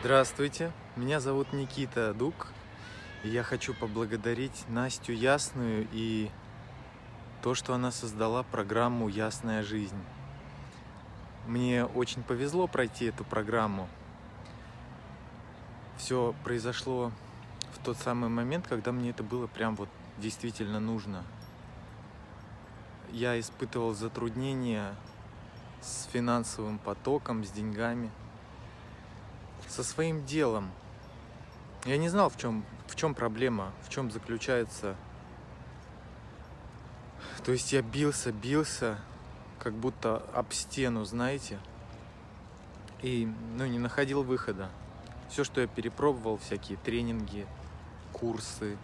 Здравствуйте, меня зовут Никита Дук, и я хочу поблагодарить Настю Ясную и то, что она создала программу «Ясная жизнь». Мне очень повезло пройти эту программу. Все произошло в тот самый момент, когда мне это было прям вот действительно нужно. Я испытывал затруднения с финансовым потоком, с деньгами – со своим делом. Я не знал, в чем, в чем проблема, в чем заключается. То есть я бился, бился, как будто об стену, знаете, и ну, не находил выхода. Все, что я перепробовал, всякие тренинги, курсы,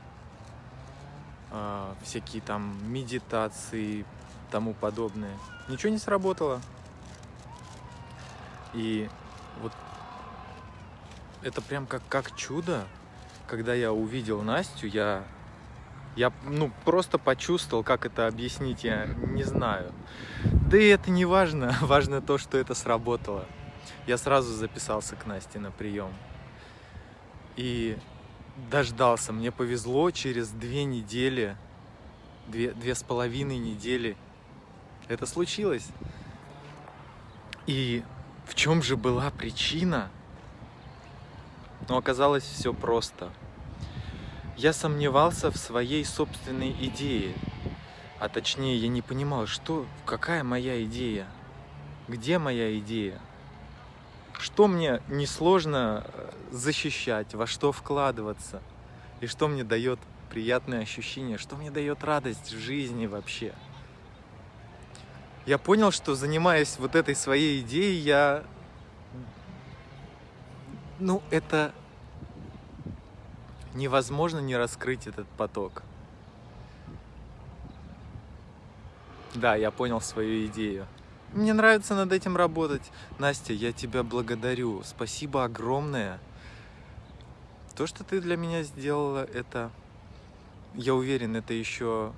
э, всякие там медитации, тому подобное, ничего не сработало. И вот это прям как, как чудо. Когда я увидел Настю, я, я ну, просто почувствовал, как это объяснить, я не знаю. Да и это не важно, важно то, что это сработало. Я сразу записался к Насте на прием. И дождался, мне повезло, через две недели, две, две с половиной недели это случилось. И в чем же была причина? Но оказалось все просто. Я сомневался в своей собственной идее. А точнее, я не понимал, что, какая моя идея? Где моя идея? Что мне несложно э, защищать, во что вкладываться? И что мне дает приятное ощущение, что мне дает радость в жизни вообще? Я понял, что занимаясь вот этой своей идеей, я ну, это невозможно не раскрыть этот поток. Да, я понял свою идею. Мне нравится над этим работать. Настя, я тебя благодарю. Спасибо огромное. То, что ты для меня сделала, это, я уверен, это еще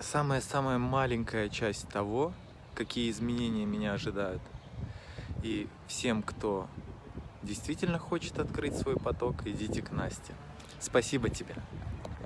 самая-самая маленькая часть того, какие изменения меня ожидают. И всем, кто действительно хочет открыть свой поток, идите к Насте. Спасибо тебе.